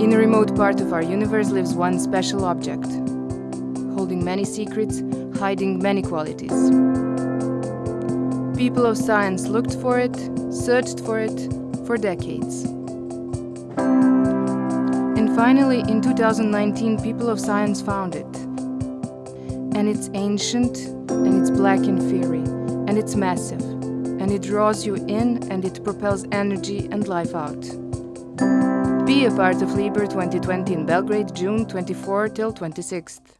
In a remote part of our universe lives one special object, holding many secrets, hiding many qualities. People of science looked for it, searched for it, for decades. And finally, in 2019, people of science found it. And it's ancient, and it's black and fiery, and it's massive, and it draws you in, and it propels energy and life out. Be a part of Liber 2020 in Belgrade, June 24 till 26th.